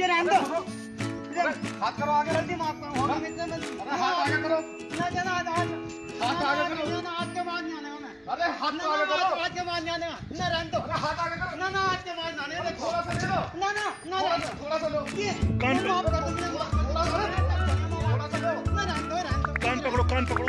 ये रहने दो। हाथ करो आगे जल्दी माफ़ करो होगा मिलते मिलते हाथ आगे करो। ना जाना आज आज हाथ आगे करो। ना आज के बाद नहीं आने में अरे हाथ आगे करो। आज के बाद नहीं आने ना रहने दो। हाथ आगे करो। ना ना आज के बाद ना आने थोड़ा सा ले लो। ना ना ना थोड़ा सा लो। ये माफ़ कर दो थोड़ा सा थोड़ा सा लो। ना रहने दो रहने दो। कान पकड़ो कान पकड़ो।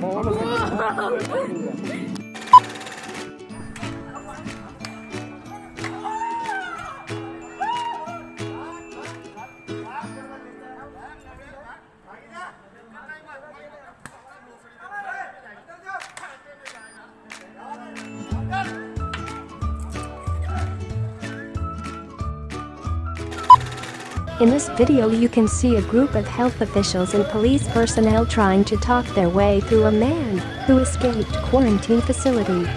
我们 In this video you can see a group of health officials and police personnel trying to talk their way through a man who escaped quarantine facility.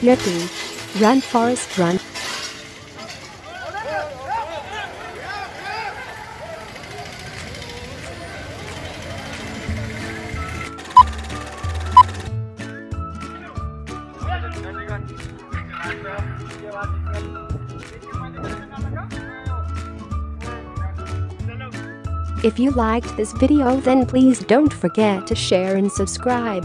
Yippee! Run Forrest Run! If you liked this video then please don't forget to share and subscribe.